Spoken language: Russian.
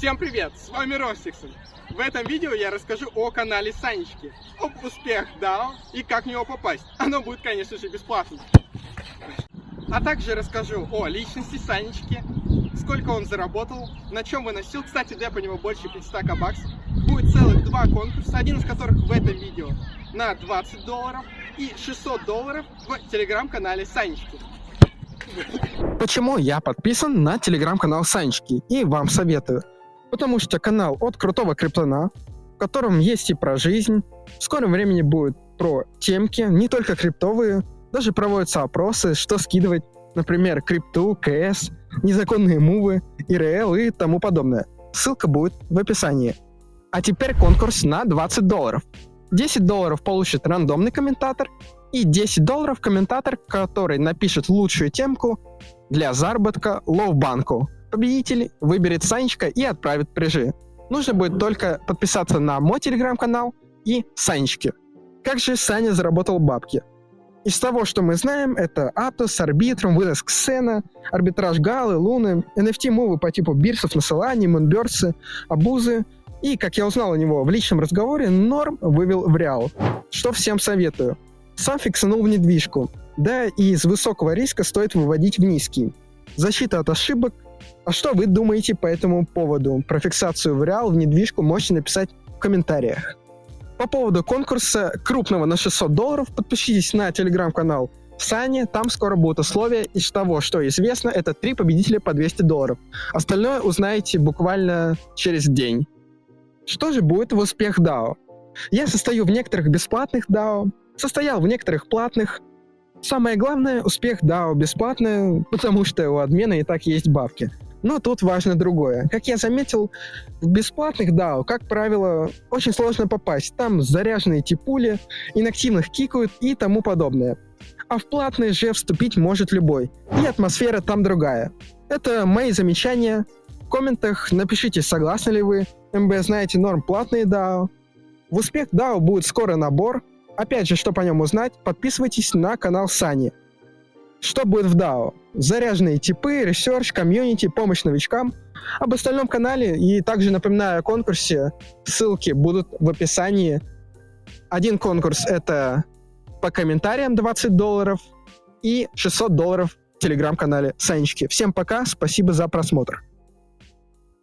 Всем привет, с вами Ростиксон. В этом видео я расскажу о канале Санечки, об успех DAO и как в него попасть. Оно будет, конечно же, бесплатным. А также расскажу о личности Санечки, сколько он заработал, на чем выносил. Кстати, деп у него больше 500 баксов. Будет целых два конкурса, один из которых в этом видео на 20 долларов и 600 долларов в телеграм-канале Санечки. Почему я подписан на телеграм-канал Санечки и вам советую? Потому что канал от крутого криптона, в котором есть и про жизнь, в скором времени будет про темки, не только криптовые, даже проводятся опросы, что скидывать, например, крипту, КС, незаконные мувы, ИРЛ и тому подобное. Ссылка будет в описании. А теперь конкурс на 20 долларов. 10 долларов получит рандомный комментатор и 10 долларов комментатор, который напишет лучшую темку для заработка лоу-банку. Победитель выберет Санечка и отправит прижи. Нужно будет только подписаться на мой телеграм-канал и Санечки. Как же Саня заработал бабки? Из того, что мы знаем, это Аптос, Арбитрум, выроск Сцена, арбитраж Галы, Луны, NFT-мувы по типу бирсов на Солане, Мунберсы, Абузы. И, как я узнал у него в личном разговоре, Норм вывел в Реал. Что всем советую. Сам фиксанул в недвижку. Да, и из высокого риска стоит выводить в низкий. Защита от ошибок. А что вы думаете по этому поводу? Про фиксацию в Реал в недвижку можете написать в комментариях. По поводу конкурса крупного на 600 долларов подпишитесь на телеграм-канал Сани, там скоро будут условия. Из того, что известно, это три победителя по 200 долларов. Остальное узнаете буквально через день. Что же будет в успех DAO? Я состою в некоторых бесплатных DAO, состоял в некоторых платных. Самое главное, успех DAO бесплатный, потому что у админа и так есть бабки. Но тут важно другое. Как я заметил, в бесплатных DAO, как правило, очень сложно попасть. Там заряженные типули, инактивных кикают и тому подобное. А в платные же вступить может любой. И атмосфера там другая. Это мои замечания. В комментах напишите, согласны ли вы. МБ знаете норм платные DAO. В успех DAO будет скоро набор. Опять же, что по нем узнать, подписывайтесь на канал Сани. Что будет в DAO? Заряженные типы, research, комьюнити, помощь новичкам. Об остальном канале и также напоминаю о конкурсе. Ссылки будут в описании. Один конкурс это по комментариям 20 долларов и 600 долларов в телеграм-канале Санечки. Всем пока, спасибо за просмотр.